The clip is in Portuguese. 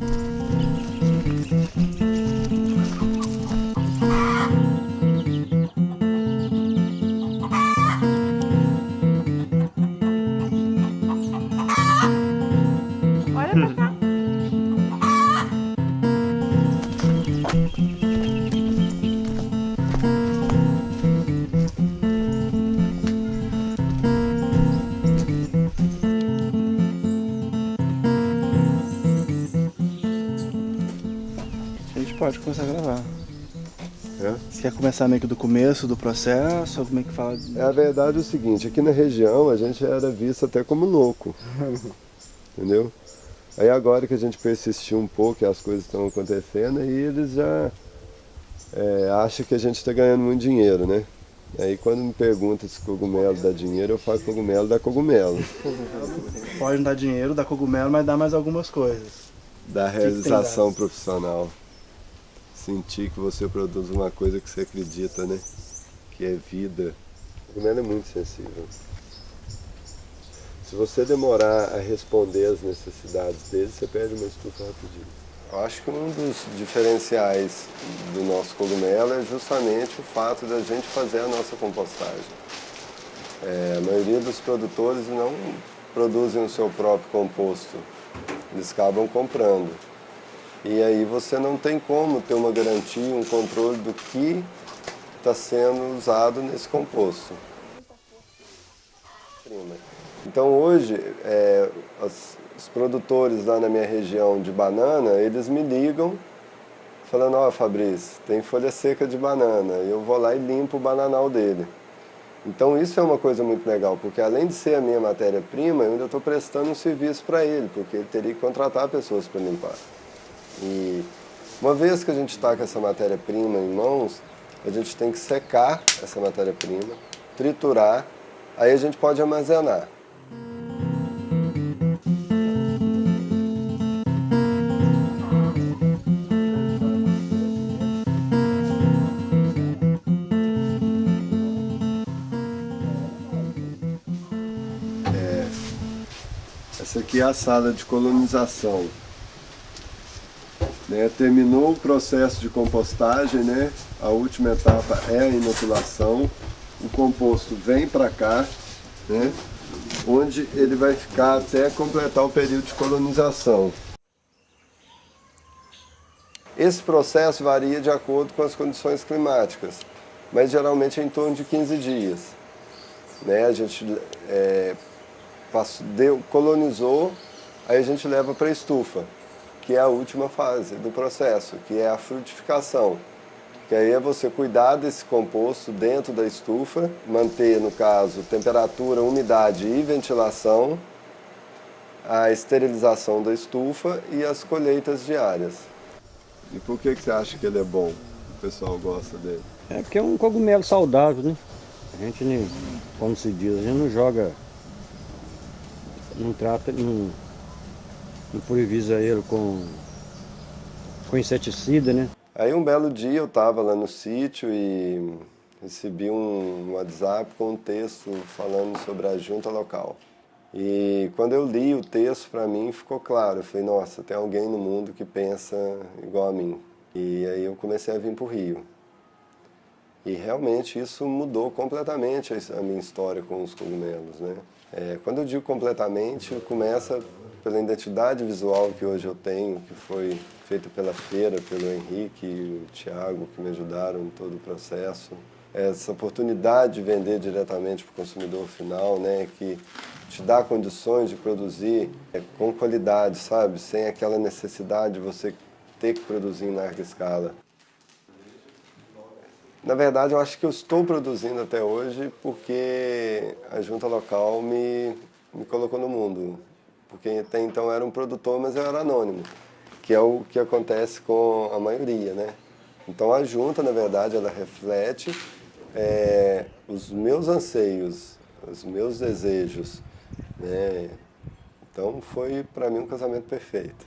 Bye. Pode começar a gravar. É? Você quer começar meio que do começo do processo, como é que fala? É a verdade é o seguinte, aqui na região a gente era visto até como louco, entendeu? Aí agora que a gente persistiu um pouco e as coisas estão acontecendo, aí eles já é, acham que a gente está ganhando muito dinheiro, né? Aí quando me perguntam se cogumelo dá dinheiro, eu falo cogumelo dá cogumelo. Pode não dar dinheiro, dá cogumelo, mas dá mais algumas coisas. Dá realização profissional sentir que você produz uma coisa que você acredita, né? Que é vida. O cogumelo é muito sensível. Se você demorar a responder às necessidades dele, você perde uma estufa rapidinho. Eu acho que um dos diferenciais do nosso cogumelo é justamente o fato da gente fazer a nossa compostagem. É, a maioria dos produtores não produzem o seu próprio composto, eles acabam comprando. E aí você não tem como ter uma garantia, um controle do que está sendo usado nesse composto. Então hoje, é, os, os produtores lá na minha região de banana, eles me ligam falando, ó oh, Fabrício, tem folha seca de banana, eu vou lá e limpo o bananal dele. Então isso é uma coisa muito legal, porque além de ser a minha matéria-prima, eu ainda estou prestando um serviço para ele, porque ele teria que contratar pessoas para limpar. E uma vez que a gente está com essa matéria-prima em mãos, a gente tem que secar essa matéria-prima, triturar, aí a gente pode armazenar. É, essa aqui é a sala de colonização. Né? Terminou o processo de compostagem, né? a última etapa é a inoculação, o composto vem para cá, né? onde ele vai ficar até completar o período de colonização. Esse processo varia de acordo com as condições climáticas, mas geralmente é em torno de 15 dias. Né? A gente é, passou, deu, colonizou, aí a gente leva para a estufa que é a última fase do processo, que é a frutificação. Que aí é você cuidar desse composto dentro da estufa, manter, no caso, temperatura, umidade e ventilação, a esterilização da estufa e as colheitas diárias. E por que, que você acha que ele é bom? O pessoal gosta dele? É porque é um cogumelo saudável, né? A gente, como se diz, a gente não joga, não trata, não improvisa ele com, com inseticida, né? Aí um belo dia eu estava lá no sítio e recebi um WhatsApp com um texto falando sobre a junta local. E quando eu li o texto, para mim ficou claro. Eu falei, nossa, tem alguém no mundo que pensa igual a mim. E aí eu comecei a vir para o Rio. E realmente isso mudou completamente a minha história com os cogumelos. Né? É, quando eu digo completamente, começa pela identidade visual que hoje eu tenho, que foi feita pela feira, pelo Henrique e o Tiago, que me ajudaram em todo o processo. Essa oportunidade de vender diretamente para o consumidor final, né, que te dá condições de produzir é, com qualidade, sabe? Sem aquela necessidade de você ter que produzir em larga escala. Na verdade, eu acho que eu estou produzindo até hoje porque a junta local me, me colocou no mundo porque até então era um produtor, mas eu era anônimo, que é o que acontece com a maioria, né? Então a junta, na verdade, ela reflete é, os meus anseios, os meus desejos, né? Então foi para mim um casamento perfeito.